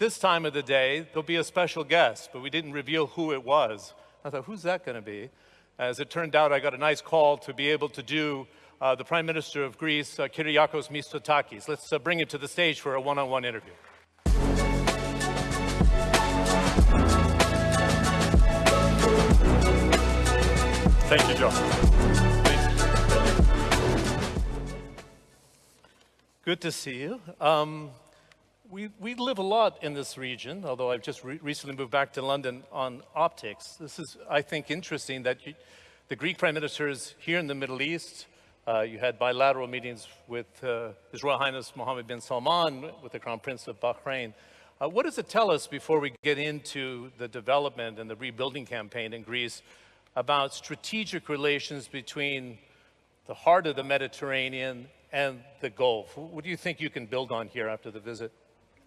this time of the day, there'll be a special guest, but we didn't reveal who it was. I thought, who's that going to be? As it turned out, I got a nice call to be able to do uh, the Prime Minister of Greece, uh, Kyriakos Mitsotakis. Let's uh, bring him to the stage for a one-on-one -on -one interview. Thank you, John. Good to see you. Um, we, we live a lot in this region, although I've just re recently moved back to London on optics. This is, I think, interesting that you, the Greek Prime Minister is here in the Middle East, uh, you had bilateral meetings with uh, His Royal Highness Mohammed bin Salman, with the Crown Prince of Bahrain. Uh, what does it tell us before we get into the development and the rebuilding campaign in Greece about strategic relations between the heart of the Mediterranean and the Gulf? What do you think you can build on here after the visit?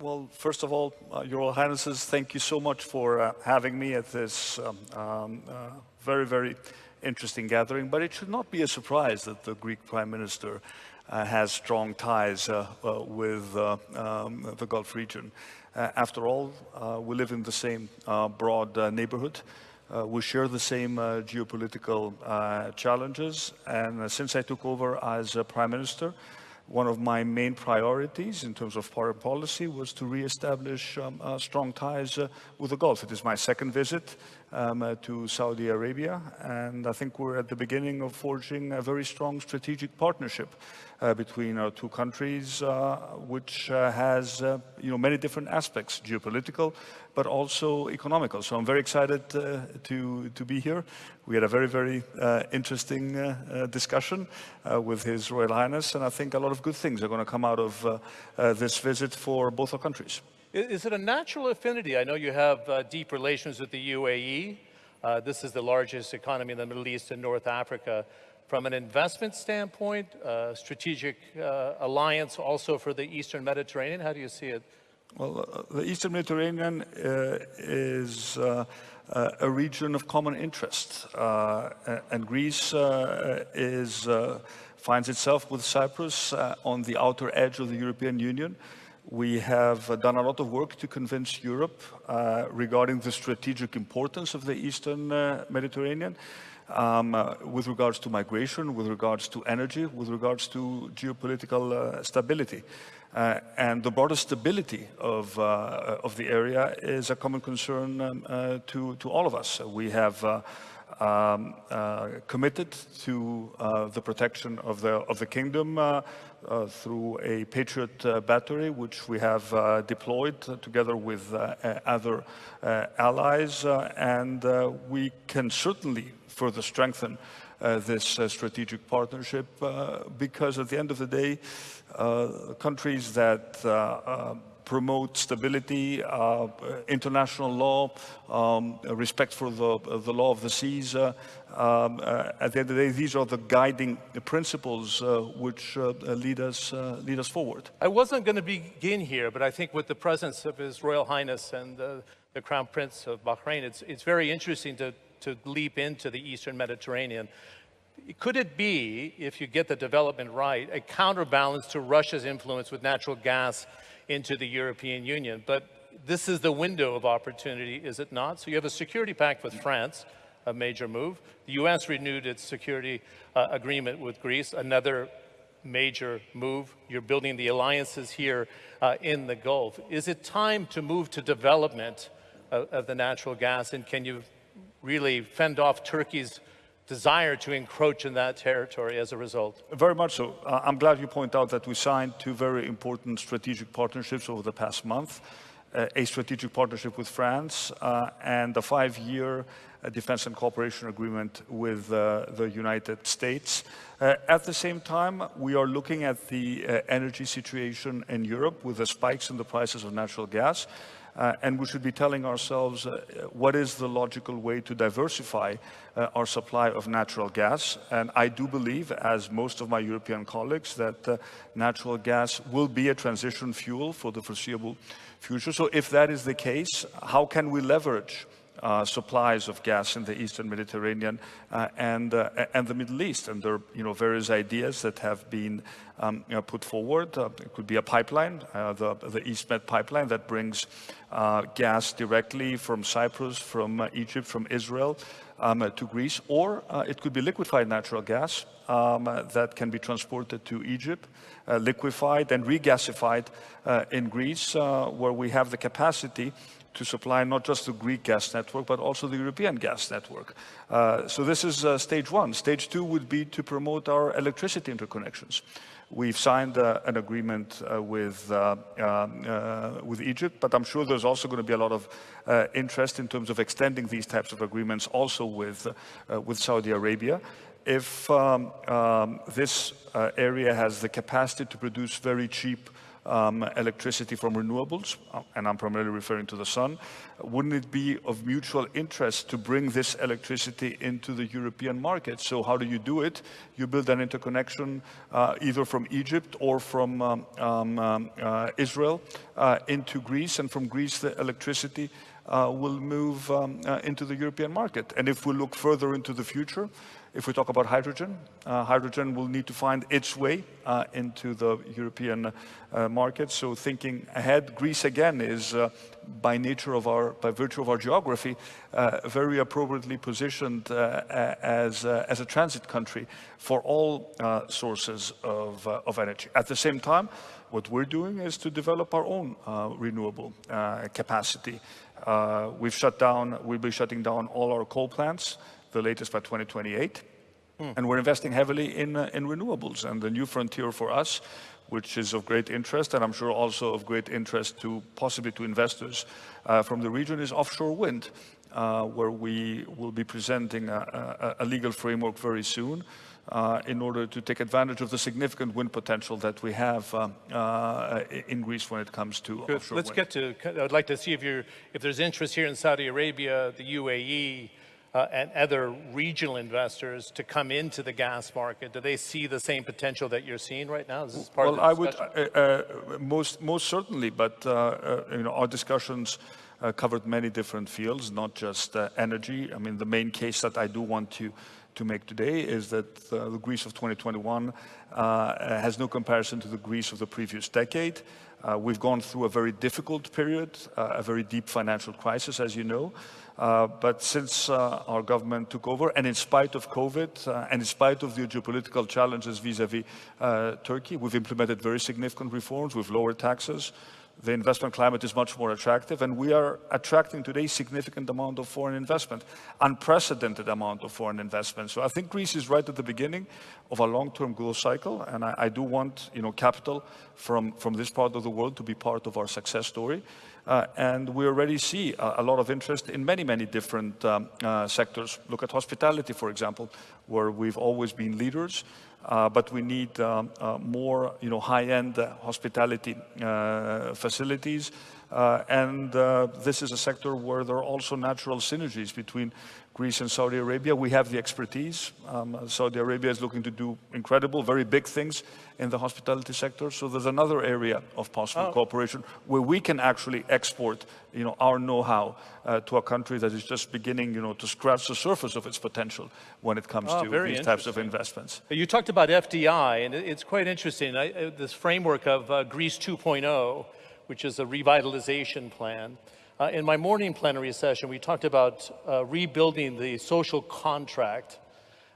Well, first of all, uh, Your Royal Highnesses, thank you so much for uh, having me at this um, um, uh, very, very interesting gathering, but it should not be a surprise that the Greek Prime Minister uh, has strong ties uh, uh, with uh, um, the Gulf region. Uh, after all, uh, we live in the same broad neighborhood. we share the same geopolitical challenges, and since I took over as Prime Minister, one of my main priorities in terms of foreign policy was to re-establish um, uh, strong ties uh, with the Gulf. It is my second visit um, uh, to Saudi Arabia, and I think we're at the beginning of forging a very strong strategic partnership uh, between our two countries, uh, which uh, has uh, you know, many different aspects, geopolitical, but also economical. So I'm very excited uh, to, to be here. We had a very, very interesting discussion with His Royal Highness, and I think a lot of good things are going to come out of this visit for both our countries. Is it a natural affinity? I know you have uh, deep relations with the UAE. Uh, this is the largest economy in the Middle East and North Africa. From an investment standpoint, uh, strategic uh, alliance also for the Eastern Mediterranean, how do you see it? Well, uh, the Eastern Mediterranean uh, is a region of common interest, and Greece is, finds itself with Cyprus on the outer edge of the European Union. We have done a lot of work to convince Europe regarding the strategic importance of the Eastern Mediterranean um, uh, with regards to migration, with regards to energy, with regards to geopolitical uh, stability. Uh, and the broader stability of, uh, of the area is a common concern um, uh, to, to all of us. We have uh, um, committed to the protection of the, of the kingdom through a Patriot battery, which we have deployed together with other allies. and we can certainly further strengthen uh, this uh, strategic partnership uh, because at the end of the day, uh, countries that uh, uh, promote stability, uh, international law, um, respect for the, the law of the seas. Uh, um, uh, at the end of the day, these are the guiding principles which lead us lead us forward. I wasn't going to begin here, but I think with the presence of His Royal Highness and the Crown Prince of Bahrain, it's it's very interesting to to leap into the Eastern Mediterranean. Could it be, if you get the development right, a counterbalance to Russia's influence with natural gas into the European Union? But this is the window of opportunity, is it not? So you have a security pact with France, a major move. The US renewed its security uh, agreement with Greece, another major move. You're building the alliances here uh, in the Gulf. Is it time to move to development of, of the natural gas? And can you really fend off Turkey's desire to encroach in that territory as a result? Very much so. Uh, I'm glad you point out that we signed two very important strategic partnerships over the past month. Uh, a strategic partnership with France uh, and a five-year uh, defense and cooperation agreement with uh, the United States. At the same time, we are looking at the energy situation in Europe with the spikes in the prices of natural gas. Uh, and we should be telling ourselves uh, what is the logical way to diversify uh, our supply of natural gas. And I do believe, as most of my European colleagues, that uh, natural gas will be a transition fuel for the foreseeable future. So if that is the case, how can we leverage uh, supplies of gas in the Eastern Mediterranean uh, and, uh, and the Middle East. And there are you know, various ideas that have been um, you know, put forward. Uh, it could be a pipeline, uh, the, the EastMed pipeline that brings gas directly from Cyprus, from Egypt, from Israel um, to Greece, or it could be liquefied natural gas um, that can be transported to Egypt, liquefied and regasified in Greece, where we have the capacity to supply not just the Greek gas network, but also the European gas network. Uh, so this is uh, stage one. Stage two would be to promote our electricity interconnections. We've signed uh, an agreement uh, with, uh, um, uh, with Egypt, but I'm sure there's also going to be a lot of interest in terms of extending these types of agreements also with, with Saudi Arabia. If um, um, this area has the capacity to produce very cheap um, electricity from renewables, uh, and I'm primarily referring to the sun, wouldn't it be of mutual interest to bring this electricity into the European market? So how do you do it? You build an interconnection uh, either from Egypt or from um, um, um uh, Israel uh, into Greece, and from Greece the electricity uh, will move um, uh, into the European market. And if we look further into the future, if we talk about hydrogen, uh, hydrogen will need to find its way uh, into the European uh, market. So thinking ahead, Greece again is uh, by nature of our, by virtue of our geography, uh, very appropriately positioned uh, as, as a transit country for all sources of, of energy. At the same time, what we're doing is to develop our own renewable capacity. we've shut down, we'll be shutting down all our coal plants the latest by 2028. Mm. And we're investing heavily in, uh, in renewables. And the new frontier for us, which is of great interest, and I'm sure also of great interest to possibly to investors uh, from the region, is offshore wind, uh, where we will be presenting a, a, a legal framework very soon. Uh, in order to take advantage of the significant wind potential that we have uh, uh, in Greece when it comes to Good. offshore Let's wind. get to, I'd like to see if, you're, if there's interest here in Saudi Arabia, the UAE, uh, and other regional investors to come into the gas market? Do they see the same potential that you're seeing right now? Is this part well, I would uh, uh, most most certainly, but uh, uh, you know our discussions uh, covered many different fields, not just energy. I mean, the main case that I do want to to make today is that the Greece of 2021 has no comparison to the Greece of the previous decade. we've gone through a very difficult period, a very deep financial crisis, as you know. Uh, but since uh, our government took over, and in spite of COVID, uh, and in spite of the geopolitical challenges vis-à-vis -vis, Turkey, we've implemented very significant reforms. We've lowered taxes. The investment climate is much more attractive, and we are attracting today significant amount of foreign investment, unprecedented amount of foreign investment. So I think Greece is right at the beginning of a long-term growth cycle, and I, I, do want, you know, capital from, from this part of the world to be part of our success story. Uh, and we already see a, a, lot of interest in many, many different um, uh, sectors. Look at hospitality, for example, where we've always been leaders, but we need um, uh, more you know, high-end uh, hospitality uh, facilities. And this is a sector where there are also natural synergies between Greece and Saudi Arabia. We have the expertise. Um, Saudi Arabia is looking to do incredible, very big things in the hospitality sector. So there's another area of possible oh. cooperation where we can actually export, you know, our know-how uh, to a country that is just beginning, you know, to scratch the surface of its potential when it comes oh, to these types of investments. You talked about FDI, and it's quite interesting. I, uh, this framework of uh, Greece 2.0, which is a revitalization plan. Uh, in my morning plenary session, we talked about uh, rebuilding the social contract.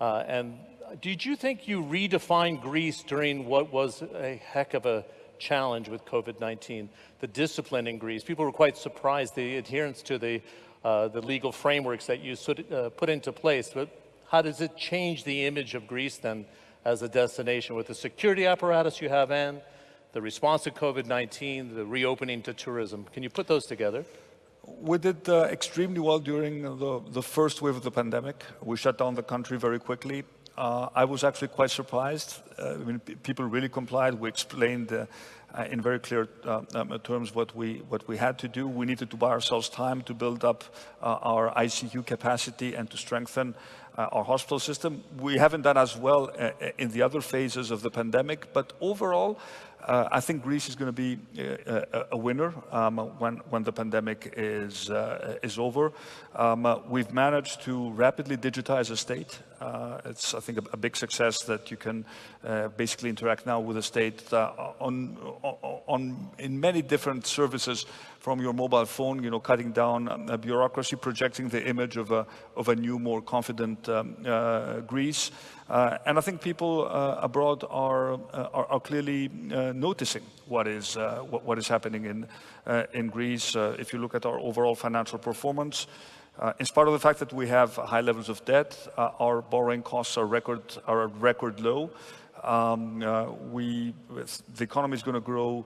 Uh, and did you think you redefined Greece during what was a heck of a challenge with COVID-19, the discipline in Greece? People were quite surprised, the adherence to the, uh, the legal frameworks that you uh, put into place. But how does it change the image of Greece then as a destination with the security apparatus you have and the response to COVID-19, the reopening to tourism? Can you put those together? We did uh, extremely well during the, the first wave of the pandemic. We shut down the country very quickly. Uh, I was actually quite surprised. Uh, I mean, people really complied. We explained uh, uh, in very clear uh, um, terms what we, what we had to do. We needed to buy ourselves time to build up uh, our ICU capacity and to strengthen our hospital system. We haven't done as well in the other phases of the pandemic, but overall, uh, I think Greece is going to be uh, a, a winner um, when, when the pandemic is, uh, is over. Um, uh, we've managed to rapidly digitize the state. Uh, it's, I think, a, a, big success that you can uh, basically interact now with the state on, on, in many different services from your mobile phone, you know, cutting down um, bureaucracy, projecting the image of a, of a new, more confident um, Greece. Uh, and I think people uh, abroad are, uh, are, are, clearly noticing what is, what, what, is happening in, in Greece. if you look at our overall financial performance, uh, in spite of the fact that we have high levels of debt, uh, our borrowing costs are record are record low. Um, uh, we the economy is going to grow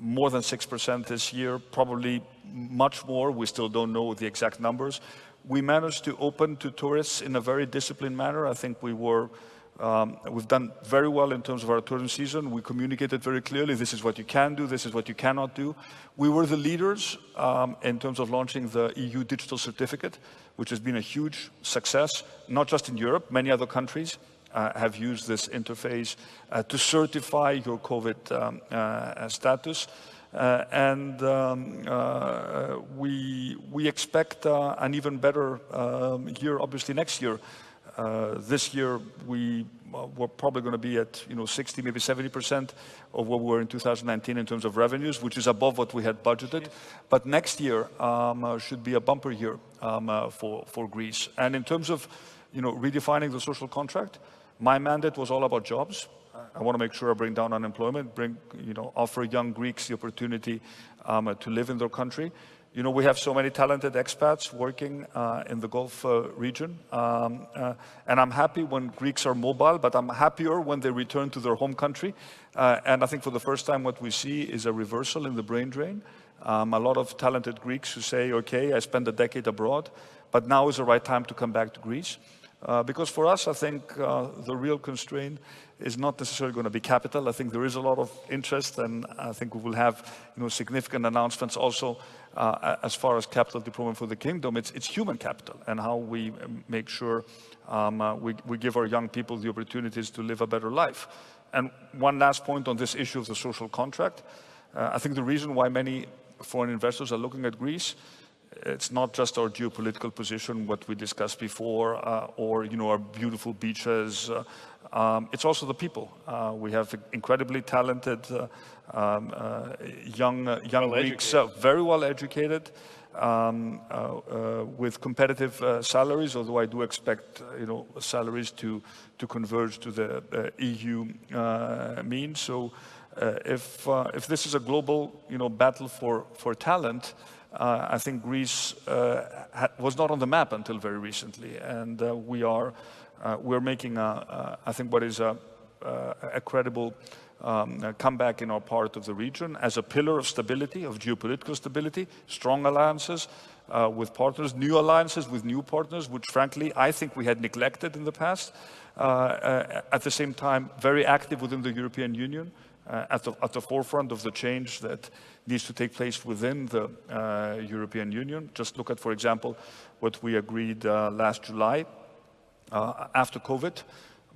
more than six percent this year, probably much more. We still don't know the exact numbers we managed to open to tourists in a very disciplined manner. I think we were, um, we've done very well in terms of our tourism season. We communicated very clearly, this is what you can do, this is what you cannot do. We were the leaders um, in terms of launching the EU digital certificate, which has been a huge success, not just in Europe, many other countries. Uh, have used this interface uh, to certify your COVID um, uh, status. Uh, and um, uh, we, we expect uh, an even better um, year, obviously, next year. this year, we, we're probably going to be at you know, 60, maybe 70% of what we were in 2019 in terms of revenues, which is above what we had budgeted. But next year um, should be a bumper year um, for, for Greece. And in terms of you know, redefining the social contract, my mandate was all about jobs. I want to make sure I bring down unemployment, bring, you know, offer young Greeks the opportunity um, to live in their country. You know, we have so many talented expats working uh, in the Gulf uh, region. Um, uh, and I'm happy when Greeks are mobile, but I'm happier when they return to their home country. Uh, and I think for the first time what we see is a reversal in the brain drain. Um, a lot of talented Greeks who say, okay, I spent a decade abroad, but now is the right time to come back to Greece. Uh, because for us, I think uh, the real constraint is not necessarily going to be capital. I think there is a lot of interest, and I think we will have you know, significant announcements also uh, as far as capital deployment for the kingdom. It's, it's human capital and how we make sure um, uh, we, we give our young people the opportunities to live a better life. And one last point on this issue of the social contract. Uh, I think the reason why many foreign investors are looking at Greece it's not just our geopolitical position, what we discussed before, uh, or you know our beautiful beaches. Uh, um, it's also the people. Uh, we have incredibly talented uh, um, uh, young uh, young well Greeks, very well educated, um, with competitive salaries. Although I do expect you know salaries to to converge to the EU mean. So. if if this is a global you know battle for for talent, uh, I think Greece uh, was not on the map until very recently, and uh, we are we're making, a, I think, what is a, a credible um, comeback in our part of the region as a pillar of stability, of geopolitical stability, strong alliances uh, with partners, new alliances with new partners, which frankly I think we had neglected in the past. Uh, uh, at the same time, very active within the European Union, at the, at, the, forefront of the change that needs to take place within the uh, European Union. Just look at, for example, what we agreed uh, last July uh, after COVID,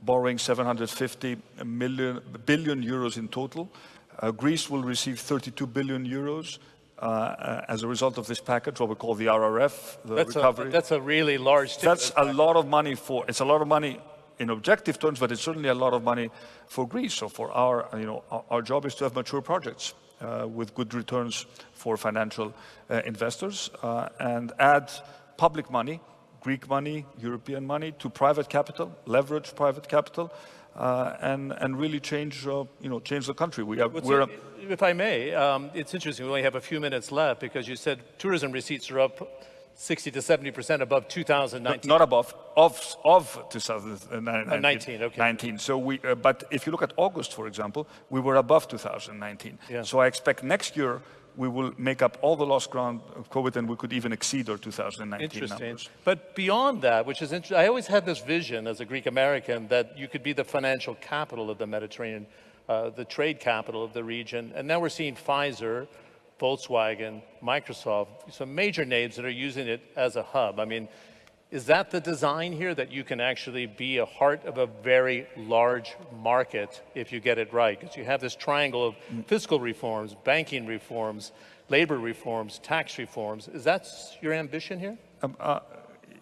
borrowing 750 million, billion euros in total. Uh, Greece will receive 32 billion euros uh, as a result of this package, what we call the RRF, the that's recovery. A, that's a really large. That's a lot of money for. It's a lot of money in objective terms, but it's certainly a lot of money for Greece. So for our, you know, our, our job is to have mature projects uh, with good returns for financial uh, investors uh, and add public money, Greek money, European money to private capital, leverage private capital, uh, and and really change uh, you know change the country. We have, we're if I may, um, it's interesting. We only have a few minutes left because you said tourism receipts are up 60 to 70 percent above 2019. Not above, of of 2019. Uh, okay. 19. So we, uh, but if you look at August, for example, we were above 2019. Yeah. So I expect next year we will make up all the lost ground of COVID and we could even exceed our 2019 interesting. numbers. But beyond that, which is interesting, I always had this vision as a Greek American that you could be the financial capital of the Mediterranean uh, the trade capital of the region. And now we're seeing Pfizer, Volkswagen, Microsoft, some major names that are using it as a hub. I mean, is that the design here that you can actually be a heart of a very large market if you get it right? Because you have this triangle of fiscal reforms, banking reforms, labor reforms, tax reforms. Is that your ambition here? Um, uh,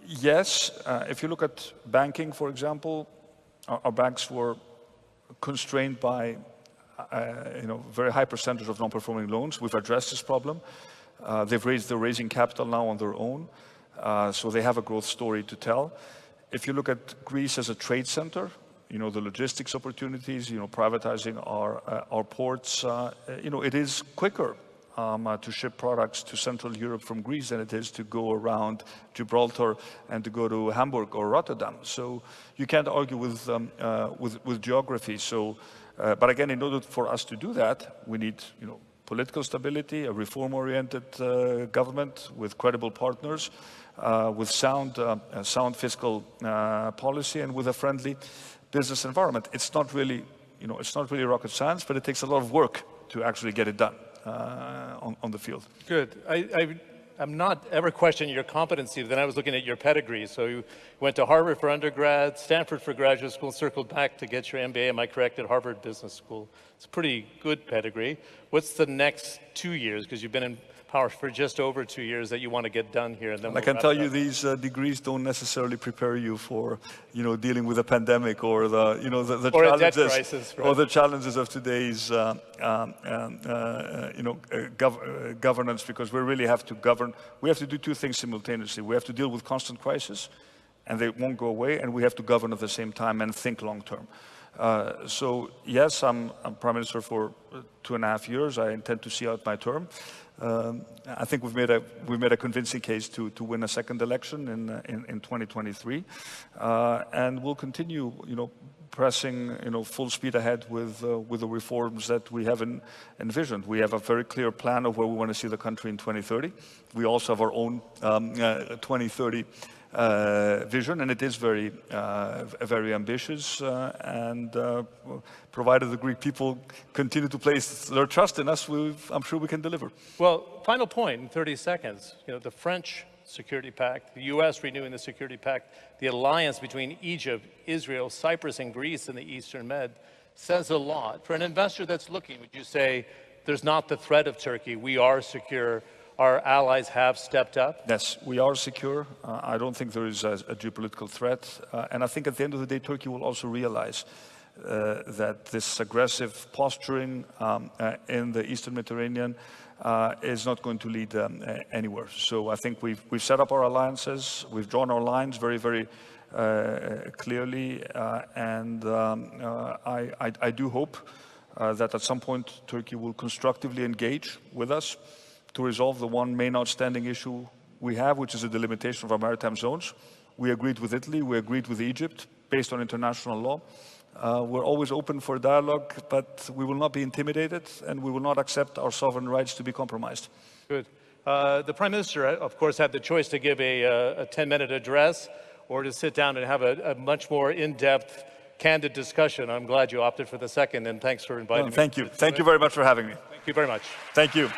yes, uh, if you look at banking, for example, our, our banks were constrained by uh, you know, very high percentage of non-performing loans. We've addressed this problem. Uh, they've raised, they're raising capital now on their own, uh, so they have a growth story to tell. If you look at Greece as a trade center, you know, the logistics opportunities, you know, privatizing our, uh, our ports, uh, you know, it is quicker um, uh, to ship products to Central Europe from Greece than it is to go around Gibraltar and to go to Hamburg or Rotterdam. So you can't argue with, um, uh, with, with, geography. So, uh, but again, in order for us to do that, we need, you know, political stability, a reform-oriented uh, government with credible partners, uh, with sound, uh, sound fiscal policy, and with a friendly business environment. It's not really, you know, it's not really rocket science, but it takes a lot of work to actually get it done uh, on, on the field. Good. I, I'm not ever questioning your competency, but then I was looking at your pedigree. So you went to Harvard for undergrad, Stanford for graduate school, circled back to get your MBA, am I correct, at Harvard Business School. It's a pretty good pedigree. What's the next two years? Because you've been in power for just over two years that you want to get done here. And then we'll I can tell you these uh, degrees don't necessarily prepare you for, you know, dealing with a pandemic or the, you know, the, the challenges crisis, right? or the challenges of today's, uh, um, um uh, you know, uh, gov uh, governance. Because we really have to govern. We have to do two things simultaneously. We have to deal with constant crisis, and they won't go away. And we have to govern at the same time and think long term. Uh, so yes, I'm, I'm, Prime Minister for two and a half years. I intend to see out my term. Um, I think we've made a we've made a convincing case to to win a second election in uh, in, in 2023, uh, and we'll continue, you know, pressing, you know, full speed ahead with uh, with the reforms that we have in, envisioned. We have a very clear plan of where we want to see the country in 2030. We also have our own um, uh, 2030 uh, vision, and it is very, uh, very ambitious. Uh, and uh, provided the Greek people continue to place their trust in us, I'm sure we can deliver. Well, final point in 30 seconds. You know, the French Security Pact, the U.S. renewing the Security Pact, the alliance between Egypt, Israel, Cyprus, and Greece in the Eastern Med says a lot. For an investor that's looking, would you say there's not the threat of Turkey? We are secure our allies have stepped up? Yes, we are secure. Uh, I don't think there is a, a geopolitical threat. Uh, and I think at the end of the day, Turkey will also realize uh, that this aggressive posturing um, uh, in the Eastern Mediterranean uh, is not going to lead um, anywhere. So I think we've, we've set up our alliances, we've drawn our lines very, very uh, clearly, and um, I, I, I, do hope that at some point Turkey will constructively engage with us to resolve the one main outstanding issue we have, which is the delimitation of our maritime zones. We agreed with Italy, we agreed with Egypt, based on international law. Uh, we're always open for dialogue, but we will not be intimidated and we will not accept our sovereign rights to be compromised. Good. Uh, the Prime Minister, uh, of course, had the choice to give a 10-minute uh, address or to sit down and have a, a much more in-depth, candid discussion. I'm glad you opted for the second, and thanks for inviting thank me. Thank you. Thank you very much for having me. Thank you very much. Thank you.